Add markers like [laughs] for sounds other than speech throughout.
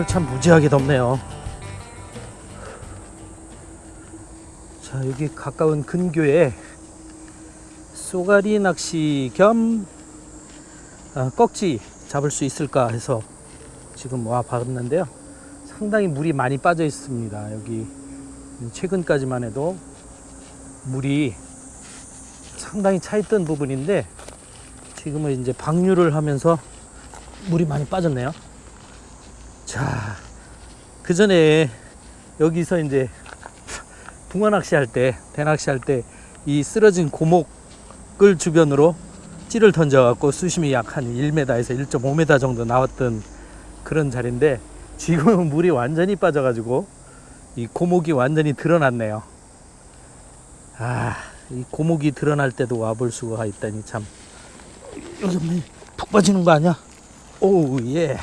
오늘 참 무지하게 덥네요. 자, 여기 가까운 근교에 쏘가리 낚시 겸 아, 꺽지 잡을 수 있을까 해서 지금 와 봤는데요. 상당히 물이 많이 빠져 있습니다. 여기 최근까지만 해도 물이 상당히 차 있던 부분인데 지금은 이제 방류를 하면서 물이 많이 빠졌네요. 자, 그 전에 여기서 이제 붕어 낚시할 때, 대낚시할 때 이 쓰러진 고목을 주변으로 찌를 던져갖고 수심이 약 한 1m에서 1.5m 정도 나왔던 그런 자리인데 지금은 물이 완전히 빠져가지고 이 고목이 완전히 드러났네요. 아, 이 고목이 드러날 때도 와볼 수가 있다니 참. 요즘 푹 빠지는 거 아니야? 오, 예.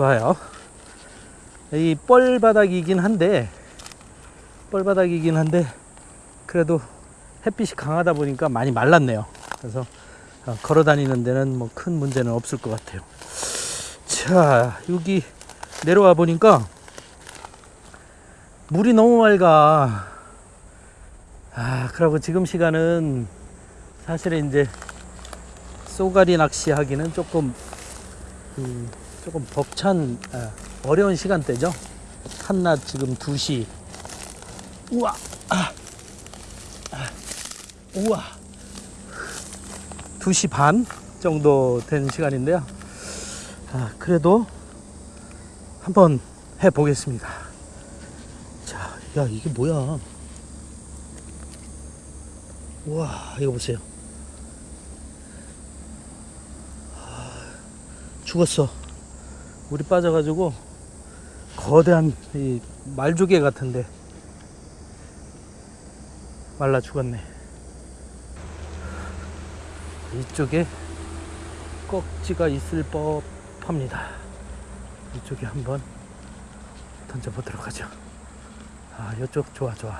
좋아요. 이 뻘바닥이긴 한데, 뻘바닥이긴 한데, 그래도 햇빛이 강하다 보니까 많이 말랐네요. 그래서 어, 걸어 다니는 데는 뭐 큰 문제는 없을 것 같아요. 자, 여기 내려와 보니까 물이 너무 맑아. 아, 그러고 지금 시간은 사실은 이제 쏘가리 낚시 하기는 조금 음, 조금 벅찬 아, 어려운 시간대죠. 한낮 지금 2시. 우와. 아. 아. 우와. 2시 반 정도 된 시간인데요. 아, 그래도 한번 해 보겠습니다. 자, 야, 이게 뭐야? 우와, 이거 보세요. 아, 죽었어. 물이 빠져가지고 거대한 이 말조개 같은데 말라 죽었네. 이쪽에 꺽지가 있을 법합니다. 이쪽에 한번 던져보도록 하죠. 아, 이쪽 좋아, 좋아.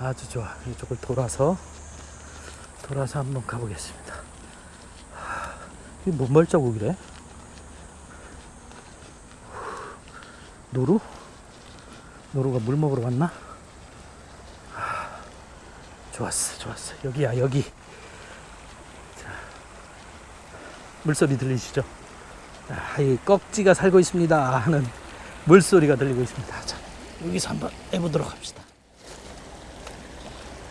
아주 좋아. 이쪽을 돌아서 돌아서 한번 가보겠습니다. 하, 이게 뭔 발자국이래? 노루? 노루가 물 먹으러 왔나? 하, 좋았어, 좋았어. 여기야, 여기. 자, 물소리 들리시죠? 아, 이 꺽지가 살고 있습니다 하는 물소리가 들리고 있습니다. 자, 여기서 한번 해보도록 합시다.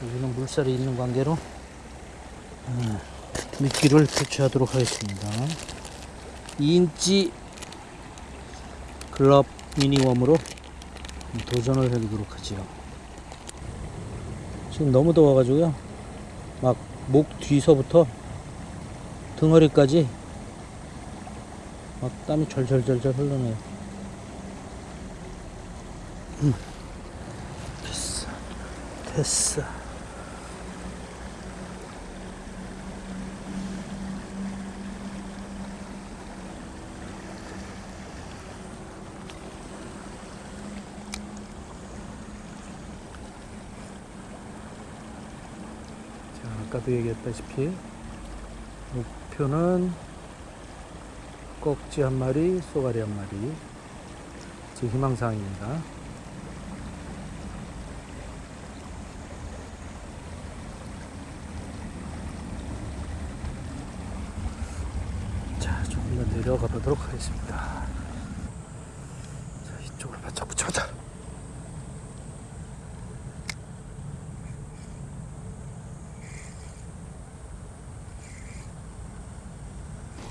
여기는 물살이 있는 관계로 음, 미끼를 교체하도록 하겠습니다. 2인치 글럽 미니웜으로 도전을 해보도록 하지요. 지금 너무 더워가지고요. 막 목 뒤서부터 등허리까지 막 땀이 절절절절 흘러내요. 음. 됐어. 됐어. 자, 아까도 얘기했다시피 목표는 꺽지 한 마리, 쏘가리 한 마리. 제 희망사항입니다. 자, 조금 더 내려가 보도록 하겠습니다. 자, 이쪽으로 바짝 붙여보자.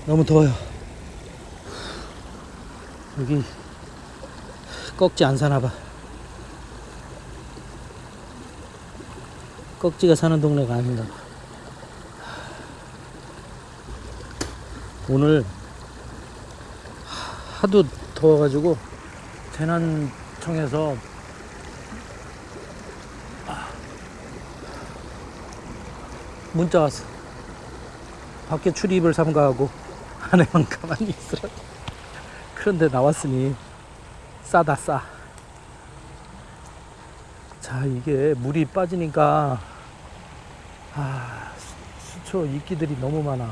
너무 더워요. 여기 꺽지 안 사나 봐. 꺽지가 사는 동네가 아닌가 봐. 오늘 하도 더워가지고 재난청에서 문자 왔어. 밖에 출입을 삼가하고 안에만 가만히 있으라. 그런데 나왔으니 싸다 싸. 자 이게 물이 빠지니까 아 수- 수초 이끼들이 너무 많아.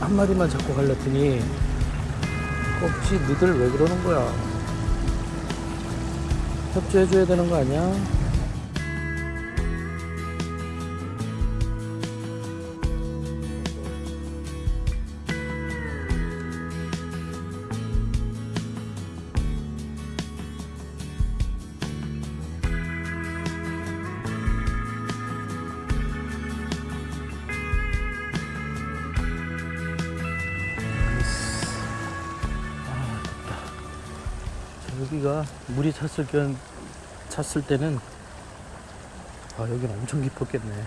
한 마리만 잡고 갈랬더니 꼭지 너들 왜 그러는 거야? 협조해줘야 되는 거 아니야? 여기가 물이 찼을 땐, 찼을 때는 아, 여기는 엄청 깊었겠네.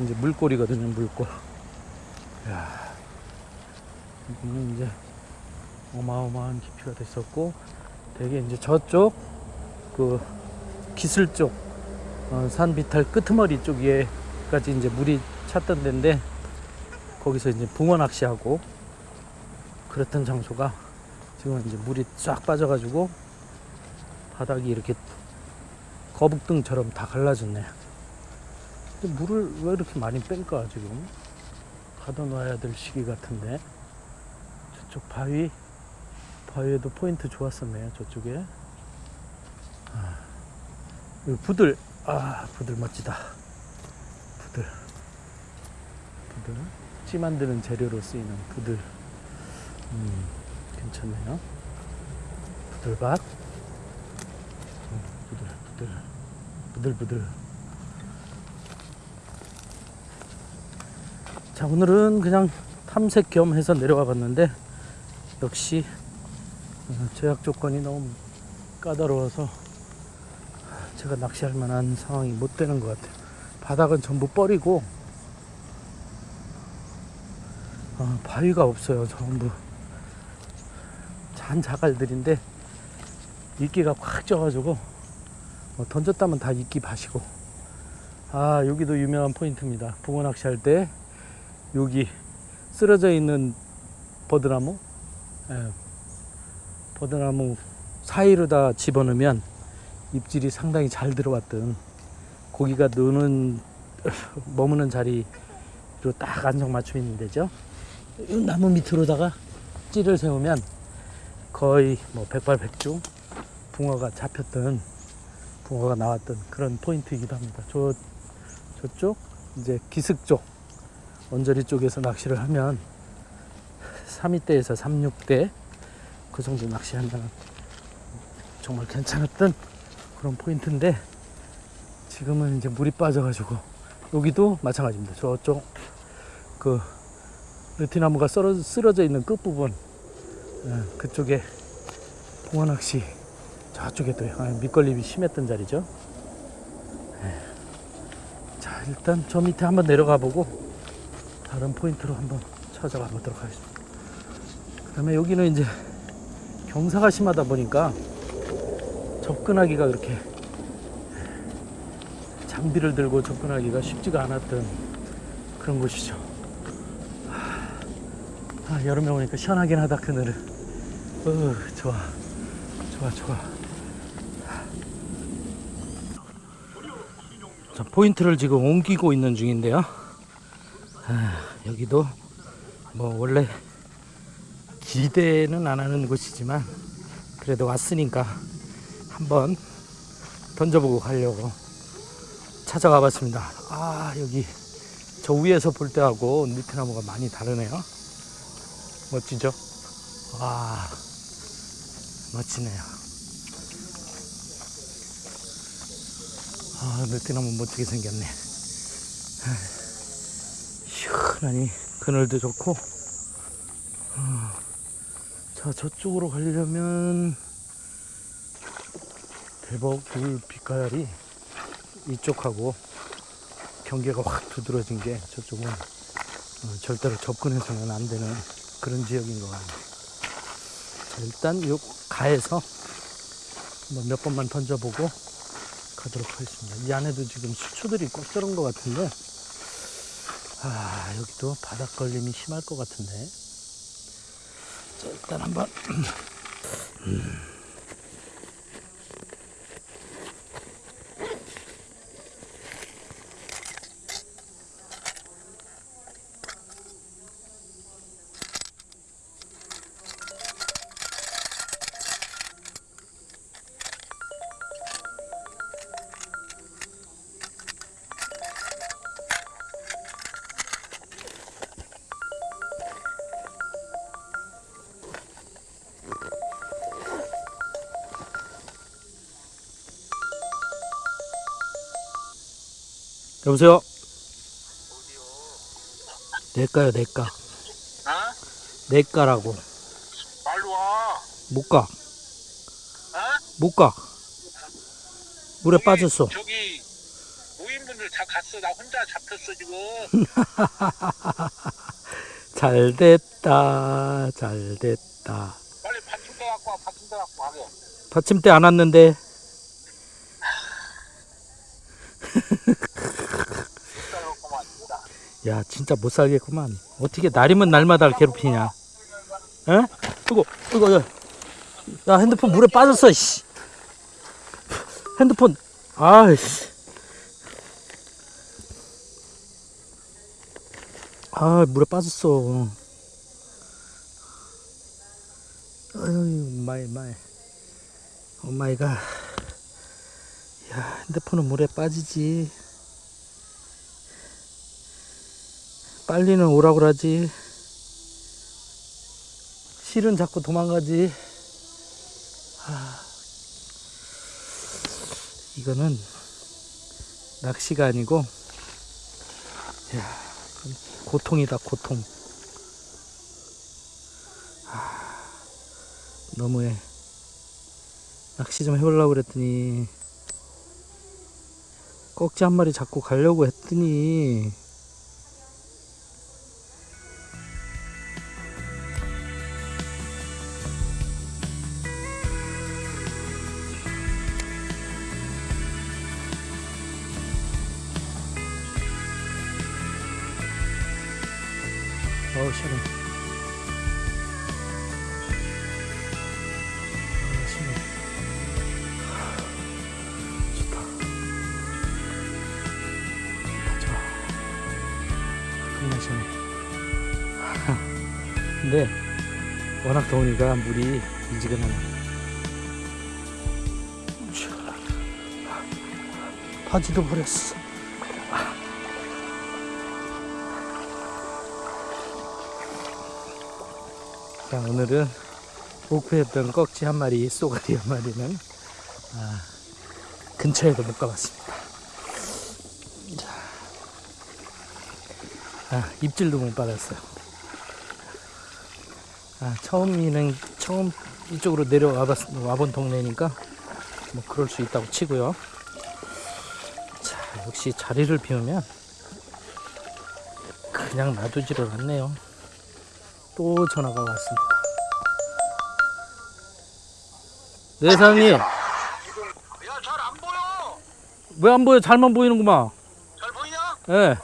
이제 물골이거든요, 물골. 야, 여기는 이제 어마어마한 깊이가 됐었고, 되게 이제 저쪽 그 기슬 쪽 어, 산 비탈 끄트머리 쪽에까지 이제 물이 찼던 데인데 거기서 이제 붕어 낚시하고 그랬던 장소가 지금 이제 물이 쫙 빠져가지고 바닥이 이렇게 거북등처럼 다 갈라졌네. 근데 물을 왜 이렇게 많이 뺄까 지금? 가둬놔야 될 시기 같은데. 저쪽 바위 바위에도 포인트 좋았었네요 저쪽에. 아, 부들. 아 부들 멋지다. 부들. 부들. 찌 만드는 재료로 쓰이는 부들. 음, 괜찮네요. 부들밭. 음, 부들, 부들, 부들, 부들. 자, 오늘은 그냥 탐색 겸 해서 내려와 봤는데, 역시, 어, 제약 조건이 너무 까다로워서, 제가 낚시할 만한 상황이 못 되는 것 같아요. 바닥은 전부 뻘이고, 어, 바위가 없어요, 전부. 잔 자갈들인데 이끼가 꽉 쪄가지고 뭐 던졌다면 다 이끼 바시고. 아 여기도 유명한 포인트입니다. 붕어 낚시할 때 여기 쓰러져 있는 버드나무? 예, 버드나무 사이로 다 집어넣으면 입질이 상당히 잘 들어왔던 고기가 노는 [laughs] 머무는 자리로 딱 안정 맞춰 있는 데죠. 이 나무 밑으로다가 찌를 세우면 거의 뭐 백발백중 붕어가 잡혔던 붕어가 나왔던 그런 포인트이기도 합니다. 저 저쪽 이제 기슭 쪽 언저리 쪽에서 낚시를 하면 3위대에서 36대 그 정도 낚시하면 정말 괜찮았던 그런 포인트인데 지금은 이제 물이 빠져가지고 여기도 마찬가지입니다. 저쪽 그 느티나무가 쓰러져 있는 끝부분 예, 그쪽에 붕어 낚시 저쪽에 또 아, 밑걸림이 심했던 자리죠. 예. 자 일단 저 밑에 한번 내려가 보고 다른 포인트로 한번 찾아가 보도록 하겠습니다. 그 다음에 여기는 이제 경사가 심하다 보니까 접근하기가 그렇게 장비를 들고 접근하기가 쉽지가 않았던 그런 곳이죠. 아, 여름에 오니까 시원하긴 하다 그늘은. 어 좋아. 좋아 좋아. 자 포인트를 지금 옮기고 있는 중인데요. 아, 여기도 뭐 원래 기대는 안 하는 곳이지만 그래도 왔으니까 한번 던져보고 가려고 찾아가 봤습니다. 아 여기 저 위에서 볼 때하고 밑에나무가 많이 다르네요 멋지죠? 와, 멋지네요. 아, 느티나무 멋지게 생겼네. 시원하니 그늘도 좋고. 어, 자, 저쪽으로 가려면 대박 물 빛깔이 이쪽하고 경계가 확 두드러진 게 저쪽은 어, 절대로 접근해서는 안 되는 그런 지역인 것 같네요. 자, 일단 요 가에서 몇 번만 던져보고 가도록 하겠습니다. 이 안에도 지금 수초들이 꽉 들은 것 같은데, 아, 여기도 바닥 걸림이 심할 것 같은데. 자, 일단 한번. 음. [clears throat] 여보세요? 내까요, 내까. 어? 내까라고. 말로 와. 못 가. 어? 못 가. 물에 저기, 빠졌어. 저기 모임분들 다 갔어. 나 혼자 잡혔어 지금. [laughs] 잘 됐다. 잘 됐다. 빨리 받침대 갖고 와. 받침대 갖고 가게. 받침대 안 왔는데. 기다려고만 야, 진짜 못 살겠구만. 어떻게 날이면 날마다 괴롭히냐. 에? 이거, 이거, 야. 야, 핸드폰 물에 빠졌어, 씨. 핸드폰, 아이씨. 아, 물에 빠졌어. 아유, my, my. Oh my God. 야, 핸드폰은 물에 빠지지. 빨리는 오라고 그러지. 실은 자꾸 도망가지. 하, 이거는 낚시가 아니고, 야, 고통이다, 고통. 하, 너무해. 낚시 좀 해보려고 그랬더니, 꺽지 한 마리 잡고 가려고 했더니, 어우 시원해 워낙 더우니까 물이 미지근하네 바지도 버렸어 자, 오늘은 목표했던 꺽지 한 마리, 쏘가리 한 마리는 아, 근처에도 못 가봤습니다. 자, 아, 입질도 못 받았어요. 아, 처음이는 처음 이쪽으로 내려와 봤, 와본 동네니까 뭐 그럴 수 있다고 치고요. 자, 역시 자리를 비우면 그냥 놔두지를 않네요. 또 전화가 왔습니다. 네, 사장님. 야, 잘 안 보여. 왜 안 보여? 잘만 보이는구만. 잘 보이냐? 예.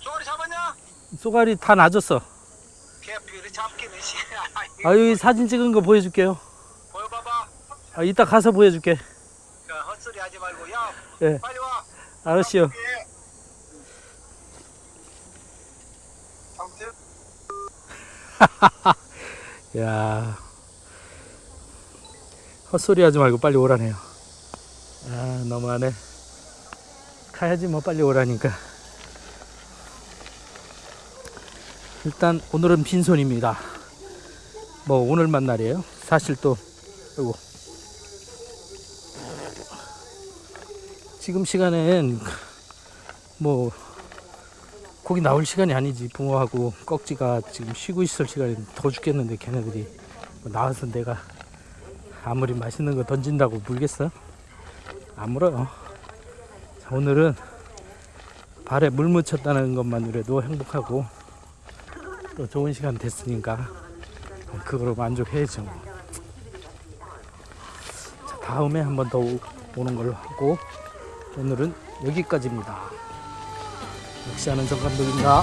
쪼가리 잡았냐? 쏘가리 다 낮았어. 씨. 아, 여기 사진 찍은 거 보여줄게요. 보여봐봐. 아, 이따 가서 보여줄게. 야, 헛소리 하지 말고. 야, 예. 빨리 와. 알았어요. 아무튼 [laughs] 야 헛소리 하지 말고 빨리 오라네요. 아, 너무하네. 가야지 뭐 빨리 오라니까. 일단 오늘은 빈손입니다. 뭐 오늘만 날이에요. 사실 또 이거 지금 시간엔 뭐 고기 나올 시간이 아니지 붕어하고 꺽지가 지금 쉬고 있을 시간이 더 죽겠는데 걔네들이 뭐 나와서 내가 아무리 맛있는 거 던진다고 물겠어? 안 물어요 자, 오늘은 발에 물 묻혔다는 것만으로도 행복하고 또 좋은 시간 됐으니까 그거로 만족해야죠 자, 다음에 한 번 더 오는 걸로 하고 오늘은 여기까지입니다 역시 아는 정 감독입니다.